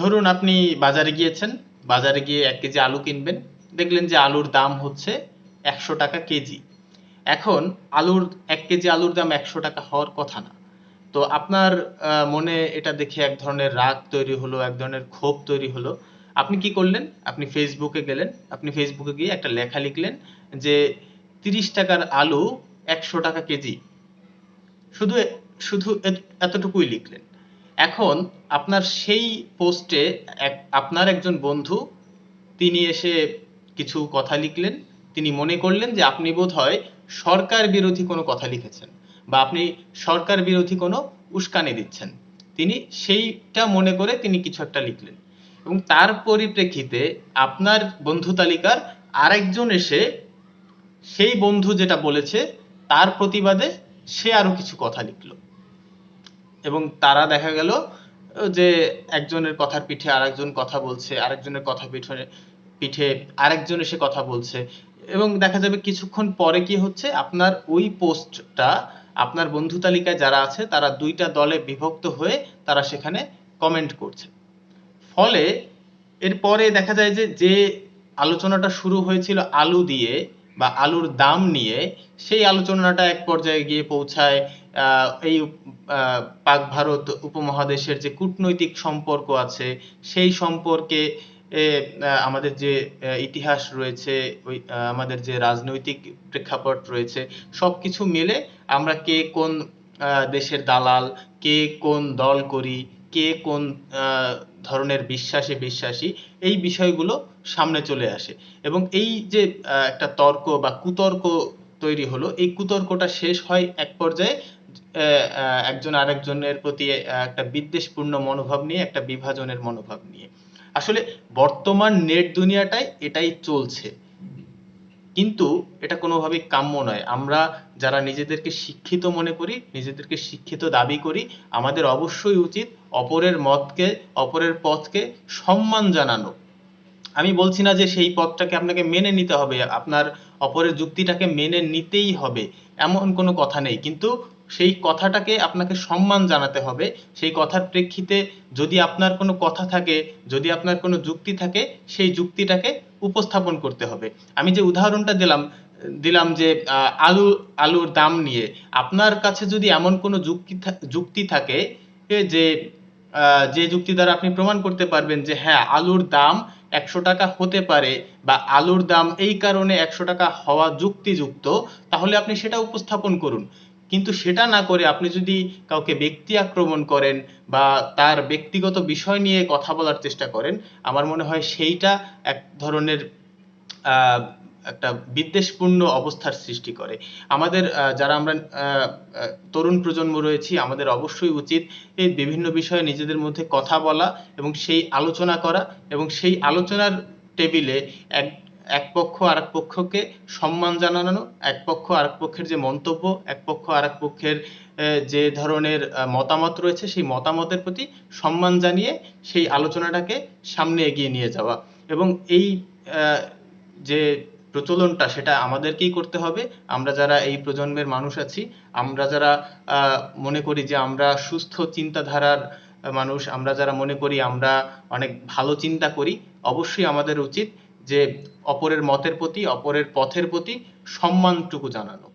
ধরুন আপনি বাজারে গিয়েছেন, বাজারে গিয়ে এক কেজি আলু কিনবেন, দেখলেন যে আলুর দাম হচ্ছে একশো টাকা কেজি। এখন আলুর, এক কেজি আলুর দাম একশো টাকা হওয়ার কথা না। তো আপনার মনে এটা দেখে এক ধরনের রাগ তৈরি হলো, এক ধরনের ক্ষোভ তৈরি হলো। আপনি কি করলেন? আপনি ফেসবুকে গেলেন, আপনি ফেসবুকে গিয়ে একটা লেখা লিখলেন যে তিরিশ টাকার আলু একশো টাকা কেজি। শুধু শুধু এতটুকুই লিখলেন। এখন আপনার সেই পোস্টে আপনার একজন বন্ধু, তিনি এসে কিছু কথা লিখলেন। তিনি মনে করলেন যে আপনি বোধ হয় সরকার বিরোধী কোনো কথা লিখেছেন বা আপনি সরকার বিরোধী কোনো উস্কানি দিচ্ছেন। তিনি সেইটা মনে করে তিনি কিছু একটা লিখলেন। এবং তার পরিপ্রেক্ষিতে আপনার বন্ধু তালিকার আরেকজন এসে সেই বন্ধু যেটা বলেছে, তার প্রতিবাদে সে আরও কিছু কথা লিখলো। এবং তারা দেখা গেল যে একজনের কথার পিঠে আরেকজন কথা বলছে, আরেকজনের কথা পিছনে পিঠে আরেকজন এসে কথা বলছে। এবং দেখা যাবে কিছুক্ষণ পরে কি হচ্ছে, আপনার ওই পোস্টটা, আপনার বন্ধু তালিকায় যারা আছে, তারা দুইটা দলে বিভক্ত হয়ে তারা সেখানে কমেন্ট করছে। ফলে এরপরে দেখা যায় যে যে আলোচনাটা শুরু হয়েছিল আলু দিয়ে বা আলুর দাম নিয়ে সেই আলোচনাটা এক পর্যায়ে গিয়ে পৌঁছায় এই পাক ভারত উপমহাদেশের যে কূটনৈতিক সম্পর্ক আছে, সেই সম্পর্কে আমাদের যে ইতিহাস রয়েছে, ওই আমাদের যে রাজনৈতিক প্রেক্ষাপট রয়েছে, সবকিছু মিলে আমরা কে কোন দেশের দালাল, কে কোন দল করি কে কোন ধরনের বিশ্বাসে বিশ্বাসী, এই বিষয়গুলো সামনে চলে আসে। এবং এই যে একটা তর্ক বা কুতর্ক তৈরি হলো, এই কুতর্কটা শেষ হয় এক পর্যায়ে একজন আরেকজনের প্রতি একটা বিদ্বেষপূর্ণ মনোভাব নিয়ে, একটা বিভাজনের মনোভাব নিয়ে। আসলে বর্তমান নেট দুনিয়াটায় এটাই চলছে। কিন্তু এটা কোনোভাবেই কাম্য নয়। আমরা যারা নিজেদেরকে শিক্ষিত মনে করি, নিজেদেরকে শিক্ষিত দাবি করি, আমাদের অবশ্যই উচিত অপরের মতকে, অপরের পথকে সম্মান জানানো। আমি বলছি না যে সেই পথটাকে আপনাকে মেনে নিতে হবে, আপনার অপরের যুক্তিটাকে মেনে নিতেই হবে, এমন কোনো কথা নেই। কিন্তু সেই কথাটাকে আপনাকে সম্মান জানাতে হবে, সেই কথার প্রেক্ষিতে যদি আপনার কোনো কথা থাকে, যদি আপনার কোনো যুক্তি থাকে, সেই যুক্তিটাকে উপস্থাপন করতে হবে। আমি যে উদাহরণটা দিলাম দিলাম যে আলু, আলুর দাম নিয়ে, আপনার কাছে যদি এমন কোনো যুক্তি যুক্তি থাকে যে যে যুক্তি দ্বারা আপনি প্রমাণ করতে পারবেন যে হ্যাঁ আলুর দাম একশো টাকা হতে পারে বা আলুর দাম এই কারণে একশো টাকা হওয়া যুক্তিযুক্ত, তাহলে আপনি সেটা উপস্থাপন করুন। কিন্তু সেটা না করে আপনি যদি কাউকে ব্যক্তি আক্রমণ করেন বা তার ব্যক্তিগত বিষয় নিয়ে কথা বলার চেষ্টা করেন, আমার মনে হয় সেইটা এক ধরনের একটা বিদ্বেষপূর্ণ অবস্থার সৃষ্টি করে। আমাদের যারা আমরা তরুণ প্রজন্ম রয়েছি, আমাদের অবশ্যই উচিত এই বিভিন্ন বিষয়ে নিজেদের মধ্যে কথা বলা এবং সেই আলোচনা করা এবং সেই আলোচনার টেবিলে এক এক পক্ষ আরেক পক্ষকে সম্মান জানানো, এক পক্ষ আরেক পক্ষের যে মন্তব্য, এক পক্ষ আরেক পক্ষের যে ধরনের মতামত রয়েছে, সেই মতামতের প্রতি সম্মান জানিয়ে সেই আলোচনাটাকে সামনে এগিয়ে নিয়ে যাওয়া। এবং এই যে প্রচলনটা, সেটা আমাদেরকেই করতে হবে। আমরা যারা এই প্রজন্মের মানুষ আছি, আমরা যারা মনে করি যে আমরা সুস্থ চিন্তাধারার মানুষ, আমরা যারা মনে করি আমরা অনেক ভালো চিন্তা করি, অবশ্যই আমাদের উচিত যে অপরের মতের প্রতি অপরের পথের প্রতি সম্মানটুকু জানানো।